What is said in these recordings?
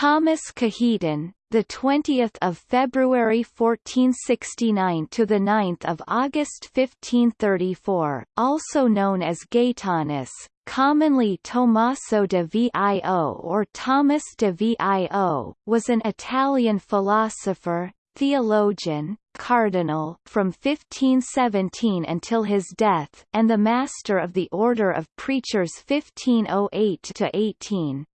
Thomas Cajetan, the 20th of February 1469 to the 9th of August 1534, also known as Gaetanus, commonly Tommaso de Vio or Thomas de Vio, was an Italian philosopher, theologian, cardinal from 1517 until his death, and the master of the Order of Preachers 1508 to 18.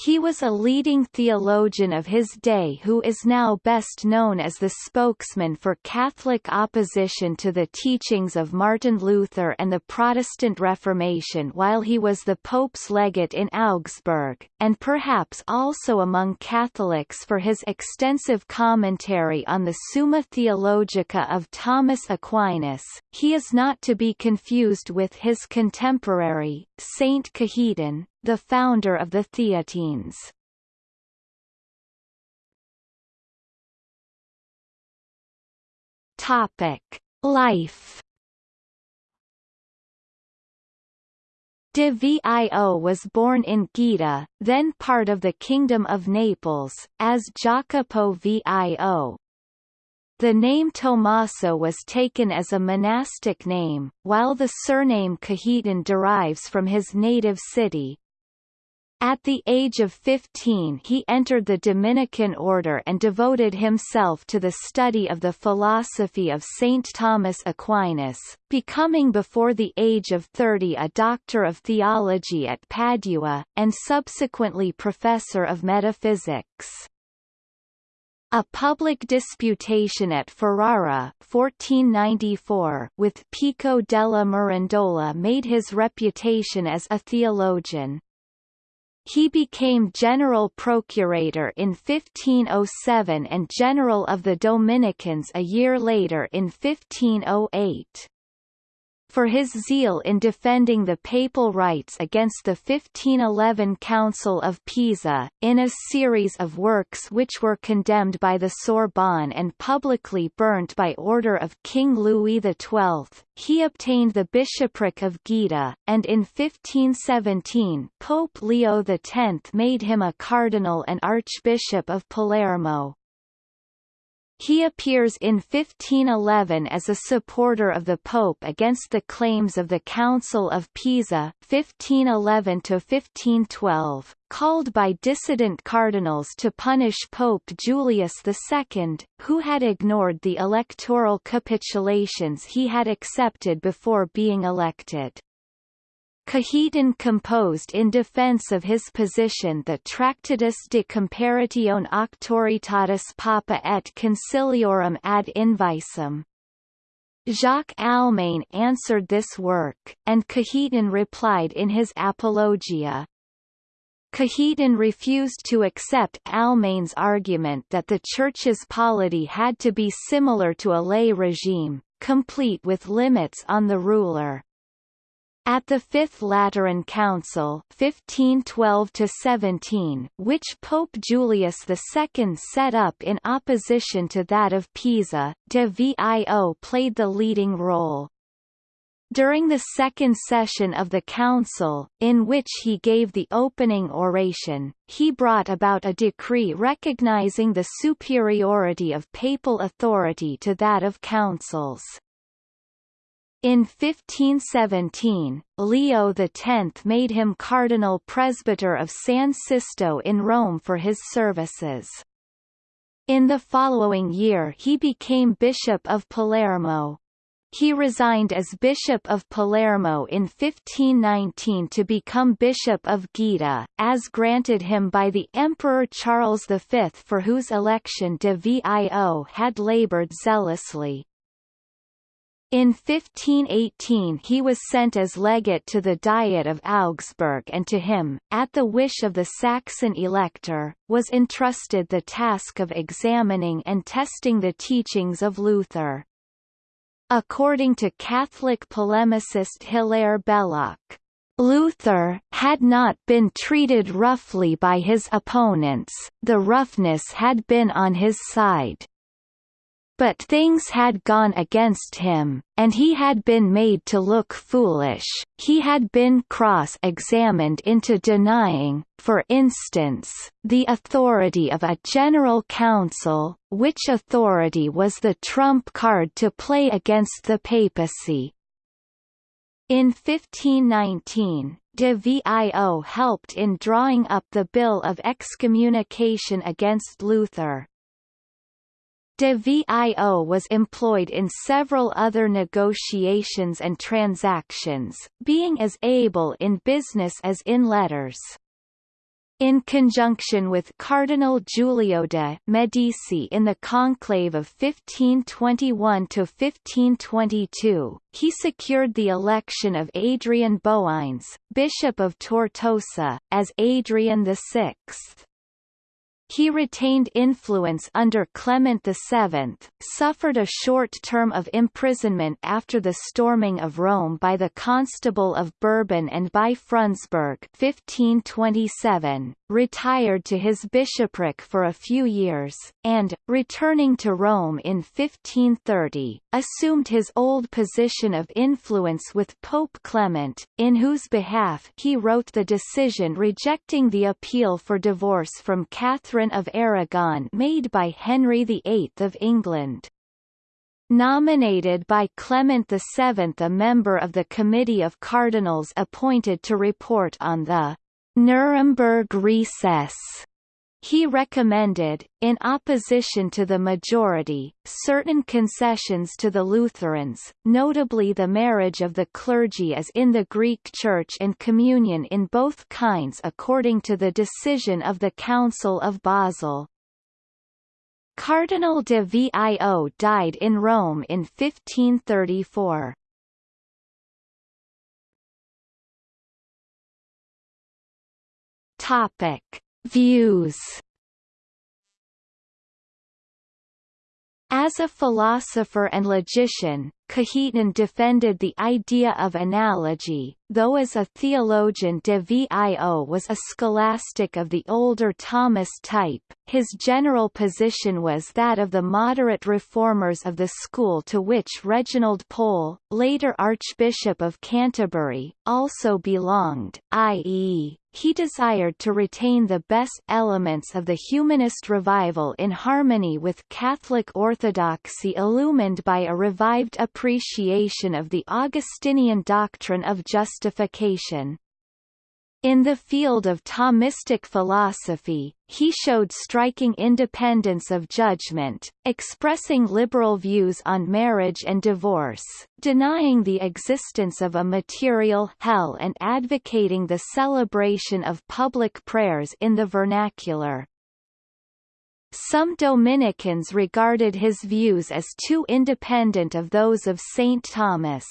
He was a leading theologian of his day who is now best known as the spokesman for Catholic opposition to the teachings of Martin Luther and the Protestant Reformation while he was the Pope's legate in Augsburg, and perhaps also among Catholics for his extensive commentary on the Summa Theologica of Thomas Aquinas. He is not to be confused with his contemporary, Saint Cajetan, the founder of the Theatines. Topic: Life. De Vio was born in Gaeta, then part of the Kingdom of Naples, as Jacopo Vio. The name Tommaso was taken as a monastic name, while the surname Cajetan derives from his native city, at the age of 15 he entered the Dominican order and devoted himself to the study of the philosophy of St. Thomas Aquinas, becoming before the age of 30 a doctor of theology at Padua, and subsequently professor of metaphysics. A public disputation at Ferrara 1494 with Pico della Mirandola made his reputation as a theologian. He became general procurator in 1507 and general of the Dominicans a year later in 1508 for his zeal in defending the papal rights against the 1511 Council of Pisa, in a series of works which were condemned by the Sorbonne and publicly burnt by order of King Louis XII, he obtained the bishopric of Gaeta, and in 1517 Pope Leo X made him a cardinal and archbishop of Palermo. He appears in 1511 as a supporter of the Pope against the claims of the Council of Pisa 1511–1512, called by dissident cardinals to punish Pope Julius II, who had ignored the electoral capitulations he had accepted before being elected. Cajetan composed in defense of his position the Tractatus de Comparatione Auctoritatis Papa et Conciliorum ad Invicem. Jacques Almain answered this work, and Cajetan replied in his Apologia. Cajetan refused to accept Almain's argument that the Church's polity had to be similar to a lay regime, complete with limits on the ruler. At the Fifth Lateran Council 1512 which Pope Julius II set up in opposition to that of Pisa, de Vio played the leading role. During the second session of the council, in which he gave the opening oration, he brought about a decree recognizing the superiority of papal authority to that of councils. In 1517, Leo X made him cardinal presbyter of San Sisto in Rome for his services. In the following year he became Bishop of Palermo. He resigned as Bishop of Palermo in 1519 to become Bishop of Gaeta, as granted him by the Emperor Charles V for whose election de Vio had laboured zealously. In 1518 he was sent as legate to the Diet of Augsburg and to him, at the wish of the Saxon elector, was entrusted the task of examining and testing the teachings of Luther. According to Catholic polemicist Hilaire Belloc, Luther had not been treated roughly by his opponents, the roughness had been on his side. But things had gone against him, and he had been made to look foolish, he had been cross-examined into denying, for instance, the authority of a general council, which authority was the trump card to play against the papacy. In 1519, de Vio helped in drawing up the Bill of Excommunication against Luther. De Vio was employed in several other negotiations and transactions, being as able in business as in letters. In conjunction with Cardinal Giulio de' Medici in the conclave of 1521–1522, he secured the election of Adrian Boeyens, Bishop of Tortosa, as Adrian VI. He retained influence under Clement VII, suffered a short term of imprisonment after the storming of Rome by the Constable of Bourbon and by Frundsberg 1527, retired to his bishopric for a few years, and, returning to Rome in 1530, assumed his old position of influence with Pope Clement, in whose behalf he wrote the decision rejecting the appeal for divorce from Catherine of Aragon made by Henry VIII of England. Nominated by Clement VII a member of the Committee of Cardinals appointed to report on the Nuremberg recess. He recommended, in opposition to the majority, certain concessions to the Lutherans, notably the marriage of the clergy as in the Greek Church and communion in both kinds according to the decision of the Council of Basel. Cardinal de Vio died in Rome in 1534. Topic: Views. As a philosopher and logician, Cajetan defended the idea of analogy, though as a theologian de Vio was a scholastic of the older Thomist type, his general position was that of the moderate reformers of the school to which Reginald Pole, later Archbishop of Canterbury, also belonged, i.e., he desired to retain the best elements of the humanist revival in harmony with Catholic orthodoxy illumined by a revived appreciation of the Augustinian doctrine of justification. In the field of Thomistic philosophy, he showed striking independence of judgment, expressing liberal views on marriage and divorce, denying the existence of a material hell and advocating the celebration of public prayers in the vernacular. Some Dominicans regarded his views as too independent of those of St. Thomas.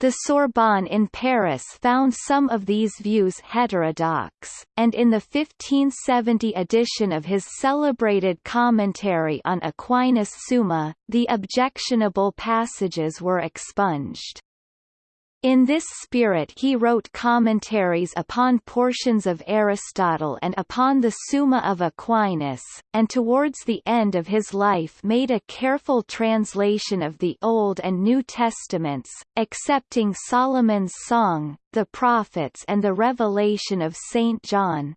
The Sorbonne in Paris found some of these views heterodox, and in the 1570 edition of his celebrated commentary on Aquinas Summa, the objectionable passages were expunged. In this spirit he wrote commentaries upon portions of Aristotle and upon the Summa of Aquinas, and towards the end of his life made a careful translation of the Old and New Testaments, accepting Solomon's Song, the Prophets and the Revelation of St. John.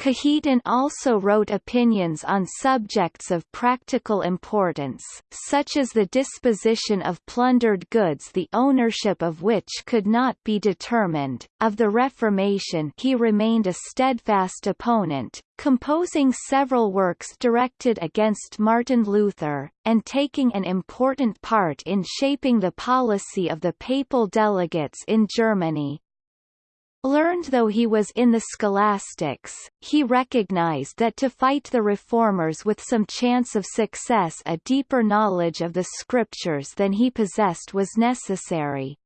Cajetan also wrote opinions on subjects of practical importance, such as the disposition of plundered goods the ownership of which could not be determined. Of the Reformation he remained a steadfast opponent, composing several works directed against Martin Luther, and taking an important part in shaping the policy of the papal delegates in Germany. Learned though he was in the scholastics, he recognized that to fight the reformers with some chance of success a deeper knowledge of the scriptures than he possessed was necessary.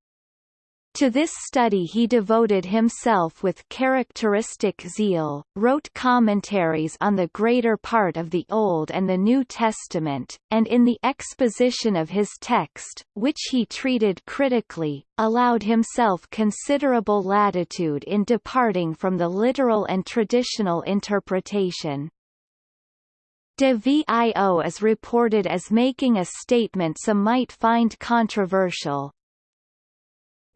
To this study he devoted himself with characteristic zeal, wrote commentaries on the greater part of the Old and the New Testament, and in the exposition of his text, which he treated critically, allowed himself considerable latitude in departing from the literal and traditional interpretation. De Vio is reported as making a statement some might find controversial.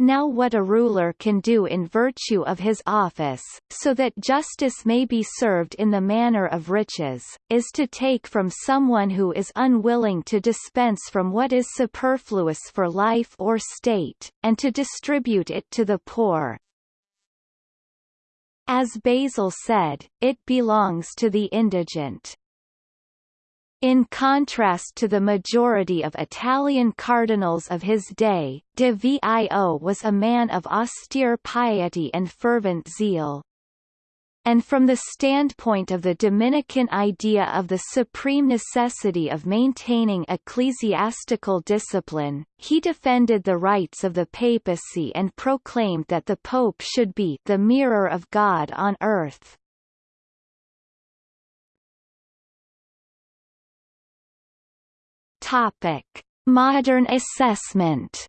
Now what a ruler can do in virtue of his office, so that justice may be served in the manner of riches, is to take from someone who is unwilling to dispense from what is superfluous for life or state, and to distribute it to the poor. As Basil said, it belongs to the indigent. In contrast to the majority of Italian cardinals of his day, de Vio was a man of austere piety and fervent zeal. And from the standpoint of the Dominican idea of the supreme necessity of maintaining ecclesiastical discipline, he defended the rights of the papacy and proclaimed that the pope should be the mirror of God on earth. Topic: Modern assessment.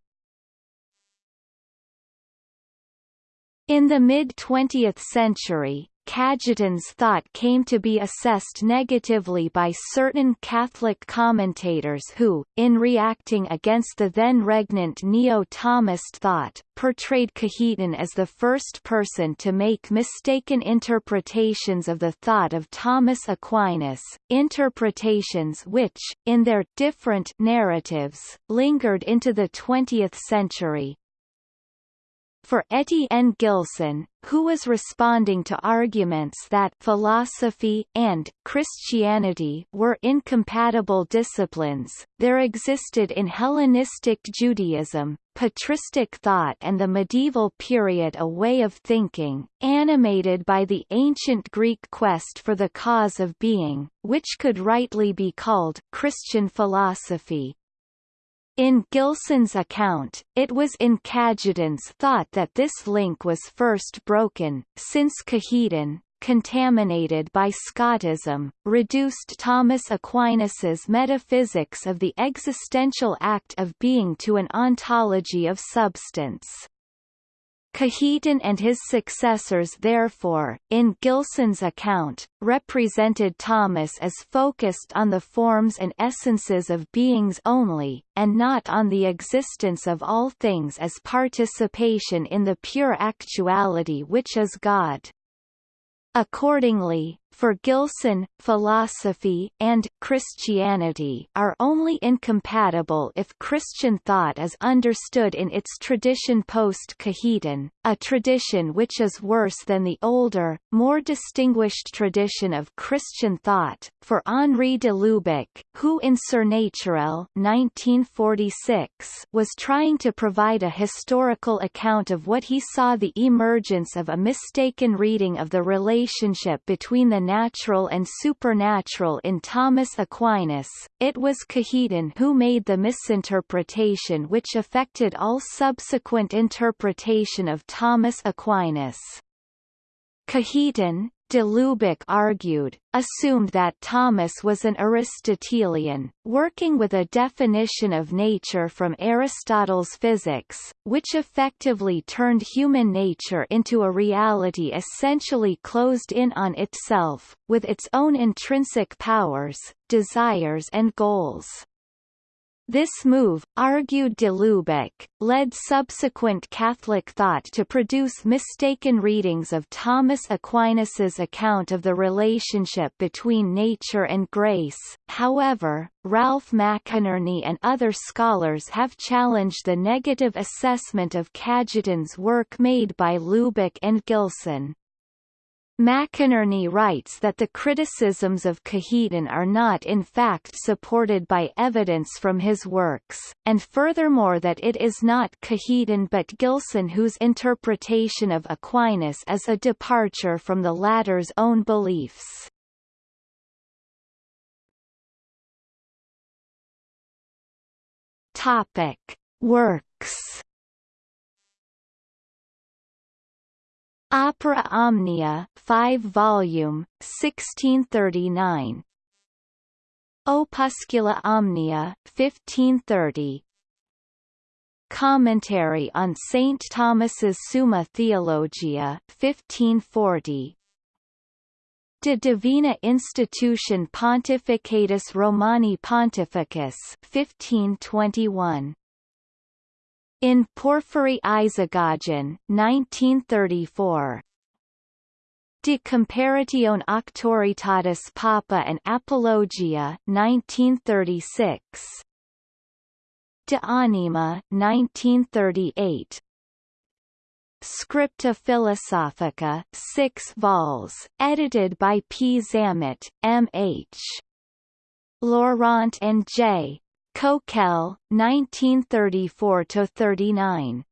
In the mid-20th century, Cajetan's thought came to be assessed negatively by certain Catholic commentators who, in reacting against the then regnant Neo-Thomist thought, portrayed Cajetan as the first person to make mistaken interpretations of the thought of Thomas Aquinas, interpretations which, in their different narratives, lingered into the 20th century. For Etienne Gilson, who was responding to arguments that philosophy and Christianity were incompatible disciplines, there existed in Hellenistic Judaism, patristic thought and the medieval period a way of thinking, animated by the ancient Greek quest for the cause of being, which could rightly be called Christian philosophy. In Gilson's account, it was in Cajetan's thought that this link was first broken, since Cajetan, contaminated by Scotism, reduced Thomas Aquinas's metaphysics of the existential act of being to an ontology of substance. Cajetan and his successors therefore, in Gilson's account, represented Thomas as focused on the forms and essences of beings only, and not on the existence of all things as participation in the pure actuality which is God. Accordingly, for Gilson, philosophy and Christianity are only incompatible if Christian thought is understood in its tradition post-Cajetan, a tradition which is worse than the older, more distinguished tradition of Christian thought. For Henri de Lubac, who in Surnaturel 1946 was trying to provide a historical account of what he saw the emergence of a mistaken reading of the relationship between the natural and supernatural in Thomas Aquinas, it was Cajetan who made the misinterpretation which affected all subsequent interpretation of Thomas Aquinas. Cajetan, De Lubac argued, assumed that Thomas was an Aristotelian, working with a definition of nature from Aristotle's physics, which effectively turned human nature into a reality essentially closed in on itself, with its own intrinsic powers, desires and goals. This move, argued de Lubac, led subsequent Catholic thought to produce mistaken readings of Thomas Aquinas's account of the relationship between nature and grace. However, Ralph McInerney and other scholars have challenged the negative assessment of Cajetan's work made by Lubac and Gilson. McInerney writes that the criticisms of Cajetan are not in fact supported by evidence from his works, and furthermore that it is not Cajetan but Gilson whose interpretation of Aquinas is a departure from the latter's own beliefs. Topic. Works Opera Omnia 5 volume 1639 Opuscula Omnia 1530 Commentary on St. Thomas's Summa Theologia 1540 De Divina Institution Pontificatus Romani Pontificus 1521. In Porphyry Isagogen 1934. De Comparatione Auctoritatis Papa and Apologia 1936. De Anima 1938. Scripta Philosophica 6 vols, edited by P. Zammit, M.H. Laurent and J. Coquelle, 1934–39.